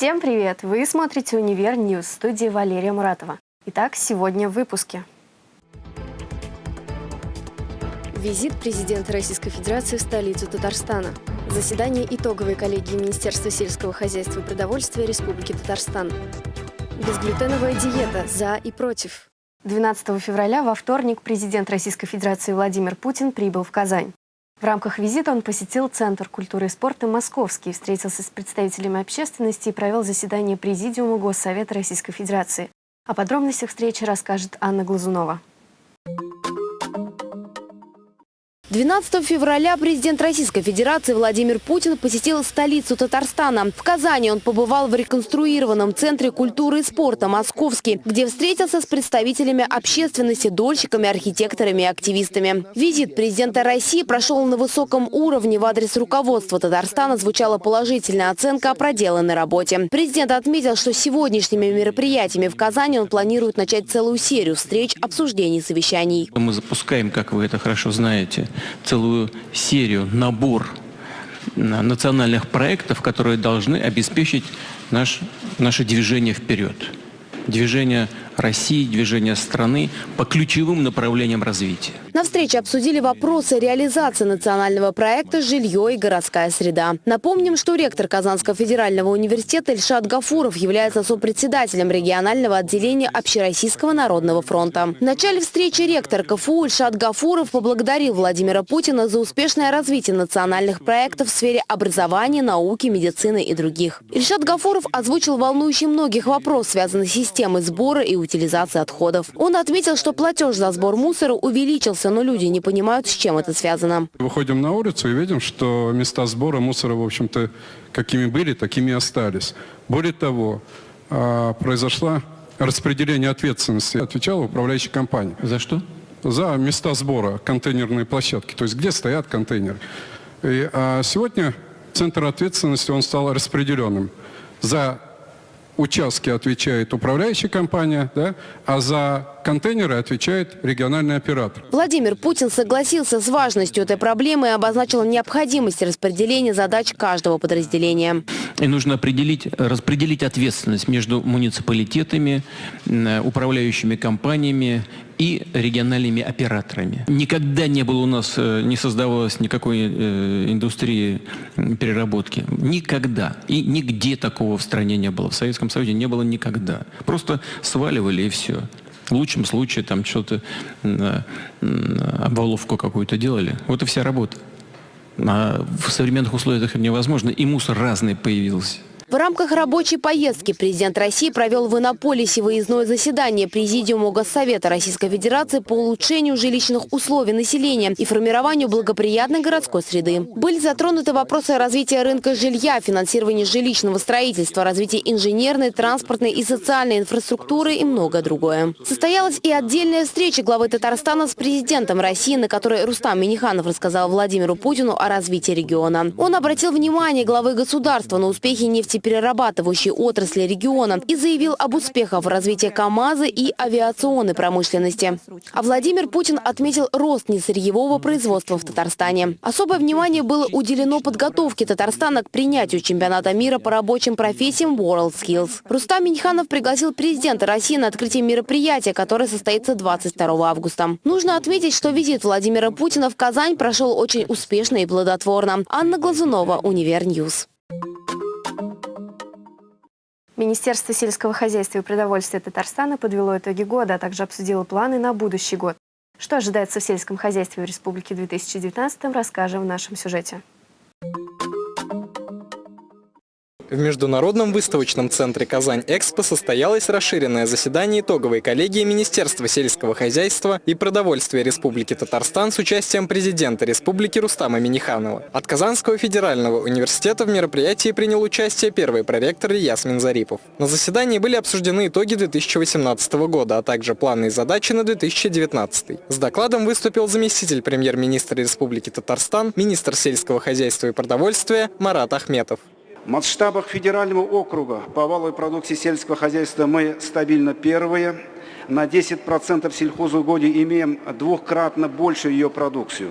Всем привет! Вы смотрите «Универ News» студии Валерия Муратова. Итак, сегодня в выпуске. Визит президента Российской Федерации в столицу Татарстана. Заседание итоговой коллегии Министерства сельского хозяйства и продовольствия Республики Татарстан. Безглютеновая диета «За и против». 12 февраля во вторник президент Российской Федерации Владимир Путин прибыл в Казань. В рамках визита он посетил Центр культуры и спорта «Московский», встретился с представителями общественности и провел заседание Президиума Госсовета Российской Федерации. О подробностях встречи расскажет Анна Глазунова. 12 февраля президент Российской Федерации Владимир Путин посетил столицу Татарстана. В Казани он побывал в реконструированном Центре культуры и спорта «Московский», где встретился с представителями общественности, дольщиками, архитекторами и активистами. Визит президента России прошел на высоком уровне. В адрес руководства Татарстана звучала положительная оценка о проделанной работе. Президент отметил, что сегодняшними мероприятиями в Казани он планирует начать целую серию встреч, обсуждений, совещаний. Мы запускаем, как вы это хорошо знаете, целую серию, набор национальных проектов, которые должны обеспечить наш, наше движение вперед. Движение России, движение страны по ключевым направлениям развития. На встрече обсудили вопросы реализации национального проекта «Жилье и городская среда». Напомним, что ректор Казанского федерального университета Ильшат Гафуров является сопредседателем регионального отделения Общероссийского народного фронта. В начале встречи ректор КФУ Ильшат Гафуров поблагодарил Владимира Путина за успешное развитие национальных проектов в сфере образования, науки, медицины и других. Ильшат Гафуров озвучил волнующие многих вопрос, связанный с системой сбора и утилизации отходов. Он отметил, что платеж за сбор мусора увеличился, но люди не понимают, с чем это связано. Выходим на улицу и видим, что места сбора мусора, в общем-то, какими были, такими и остались. Более того, а, произошла распределение ответственности. Отвечала управляющая компания. За что? За места сбора, контейнерные площадки, то есть где стоят контейнеры. И, а сегодня центр ответственности, он стал распределенным. За участки отвечает управляющая компания, да, а за контейнеры отвечает региональный оператор. Владимир Путин согласился с важностью этой проблемы и обозначил необходимость распределения задач каждого подразделения. И нужно определить, распределить ответственность между муниципалитетами, управляющими компаниями и региональными операторами. Никогда не было у нас, э, не создавалось никакой э, индустрии переработки. Никогда. И нигде такого в стране не было. В Советском Союзе не было никогда. Просто сваливали и все. В лучшем случае там что-то, обваловку какую-то делали. Вот и вся работа. А в современных условиях это невозможно, и мусор разный появился. В рамках рабочей поездки президент России провел в Иннополисе выездное заседание Президиума Госсовета Российской Федерации по улучшению жилищных условий населения и формированию благоприятной городской среды. Были затронуты вопросы развития рынка жилья, финансирования жилищного строительства, развития инженерной, транспортной и социальной инфраструктуры и многое другое. Состоялась и отдельная встреча главы Татарстана с президентом России, на которой Рустам Миниханов рассказал Владимиру Путину о развитии региона. Он обратил внимание главы государства на успехи нефти нефтеперерабатывающей отрасли региона и заявил об успехах в развитии КАМАЗа и авиационной промышленности. А Владимир Путин отметил рост несырьевого производства в Татарстане. Особое внимание было уделено подготовке Татарстана к принятию чемпионата мира по рабочим профессиям WorldSkills. Рустам Минниханов пригласил президента России на открытие мероприятия, которое состоится 22 августа. Нужно отметить, что визит Владимира Путина в Казань прошел очень успешно и плодотворно. Анна Глазунова, Универ News. Министерство сельского хозяйства и продовольствия Татарстана подвело итоги года, а также обсудило планы на будущий год. Что ожидается в сельском хозяйстве в республике в 2019 расскажем в нашем сюжете. В Международном выставочном центре «Казань-Экспо» состоялось расширенное заседание итоговой коллегии Министерства сельского хозяйства и продовольствия Республики Татарстан с участием президента Республики Рустама Миниханова. От Казанского федерального университета в мероприятии принял участие первый проректор Ясмин Зарипов. На заседании были обсуждены итоги 2018 года, а также планы и задачи на 2019. С докладом выступил заместитель премьер-министра Республики Татарстан, министр сельского хозяйства и продовольствия Марат Ахметов. В масштабах федерального округа по валовой продукции сельского хозяйства мы стабильно первые. На 10% сельхозугодий имеем двухкратно больше ее продукцию.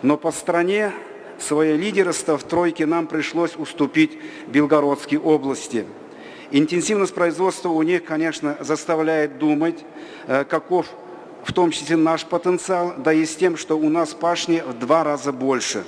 Но по стране свое лидерство в тройке нам пришлось уступить Белгородской области. Интенсивность производства у них, конечно, заставляет думать, э, каков в том числе наш потенциал, да и с тем, что у нас пашни в два раза больше.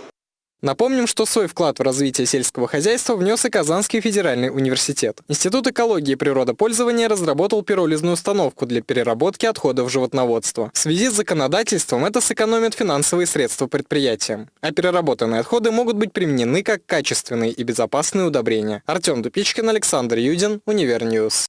Напомним, что свой вклад в развитие сельского хозяйства внес и Казанский федеральный университет. Институт экологии и природопользования разработал пиролизную установку для переработки отходов животноводства. В связи с законодательством это сэкономит финансовые средства предприятиям. А переработанные отходы могут быть применены как качественные и безопасные удобрения. Артем Дупичкин, Александр Юдин, Универ News.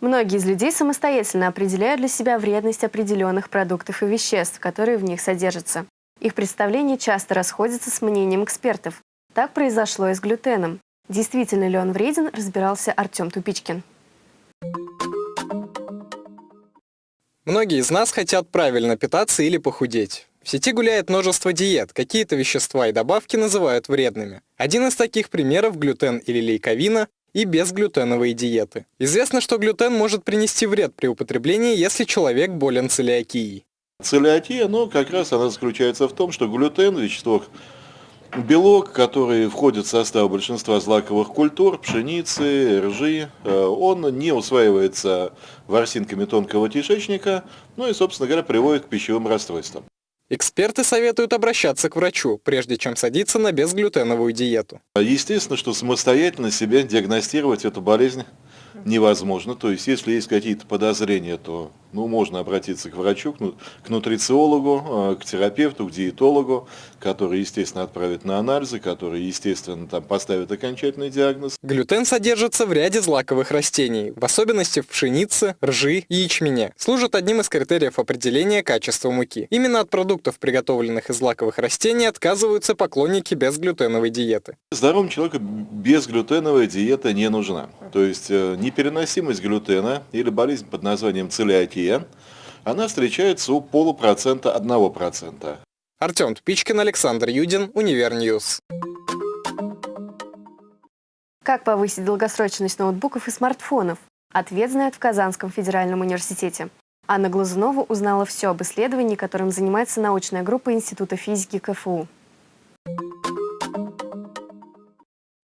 Многие из людей самостоятельно определяют для себя вредность определенных продуктов и веществ, которые в них содержатся. Их представления часто расходятся с мнением экспертов. Так произошло и с глютеном. Действительно ли он вреден, разбирался Артем Тупичкин. Многие из нас хотят правильно питаться или похудеть. В сети гуляет множество диет, какие-то вещества и добавки называют вредными. Один из таких примеров – глютен или лейковина и безглютеновые диеты. Известно, что глютен может принести вред при употреблении, если человек болен целиакией. Целиатия, но как раз она заключается в том, что глютен, вещество, белок, который входит в состав большинства злаковых культур, пшеницы, ржи, э, он не усваивается ворсинками тонкого кишечника, ну и, собственно говоря, приводит к пищевым расстройствам. Эксперты советуют обращаться к врачу, прежде чем садиться на безглютеновую диету. Естественно, что самостоятельно себе диагностировать эту болезнь невозможно. То есть, если есть какие-то подозрения, то ну, можно обратиться к врачу, к нутрициологу, э, к терапевту, к диетологу, который, естественно, отправит на анализы, который, естественно, там поставит окончательный диагноз. Глютен содержится в ряде злаковых растений, в особенности в пшенице, ржи и ячмене. Служит одним из критериев определения качества муки. Именно от продуктов, приготовленных из злаковых растений, отказываются поклонники безглютеновой диеты. Здоровому человеку безглютеновая диета не нужна. То есть э, непереносимость глютена или болезнь под названием целиакия она встречается у полупроцента одного процента. Артем Дупичкин, Александр Юдин, Универ News. Как повысить долгосрочность ноутбуков и смартфонов? Ответ знает в Казанском федеральном университете. Анна Глазунова узнала все об исследовании, которым занимается научная группа Института физики КФУ.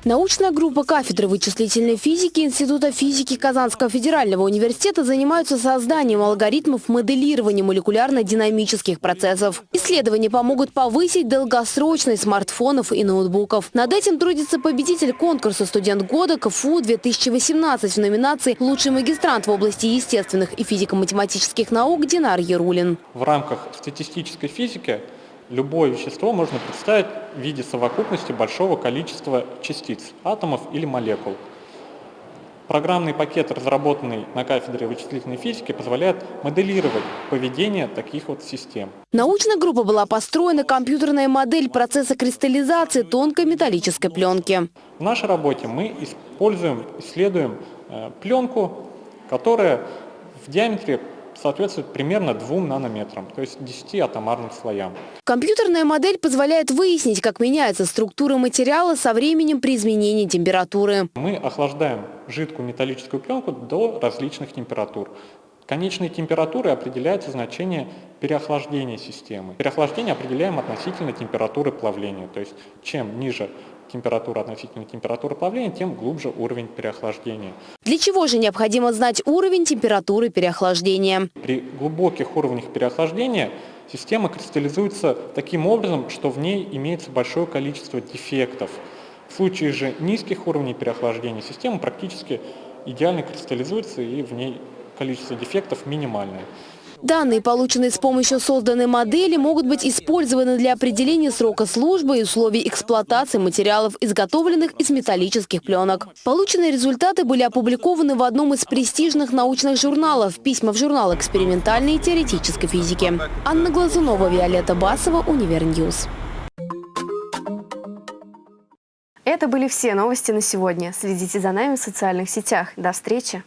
Научная группа кафедры вычислительной физики Института физики Казанского федерального университета занимаются созданием алгоритмов моделирования молекулярно-динамических процессов. Исследования помогут повысить долгосрочность смартфонов и ноутбуков. Над этим трудится победитель конкурса «Студент года» КФУ-2018 в номинации «Лучший магистрант в области естественных и физико-математических наук» Динар Ярулин. В рамках статистической физики любое вещество можно представить в виде совокупности большого количества частиц, атомов или молекул. Программный пакет, разработанный на кафедре вычислительной физики, позволяет моделировать поведение таких вот систем. Научная группа была построена компьютерная модель процесса кристаллизации тонкой металлической пленки. В нашей работе мы используем, исследуем э, пленку, которая в диаметре соответствует примерно 2 нанометрам, то есть 10 атомарным слоям. Компьютерная модель позволяет выяснить, как меняется структура материала со временем при изменении температуры. Мы охлаждаем жидкую металлическую пленку до различных температур. Конечной температурой определяется значение переохлаждения системы. Переохлаждение определяем относительно температуры плавления. То есть чем ниже температура относительно температуры плавления, тем глубже уровень переохлаждения. Для чего же необходимо знать уровень температуры переохлаждения? При глубоких уровнях переохлаждения система кристаллизуется таким образом, что в ней имеется большое количество дефектов. В случае же низких уровней переохлаждения система практически идеально кристаллизуется и в ней количество дефектов минимальное. Данные, полученные с помощью созданной модели, могут быть использованы для определения срока службы и условий эксплуатации материалов, изготовленных из металлических пленок. Полученные результаты были опубликованы в одном из престижных научных журналов «Письма в журнал экспериментальной и теоретической физики». Анна Глазунова, Виолетта Басова, Универ News. Это были все новости на сегодня. Следите за нами в социальных сетях. До встречи!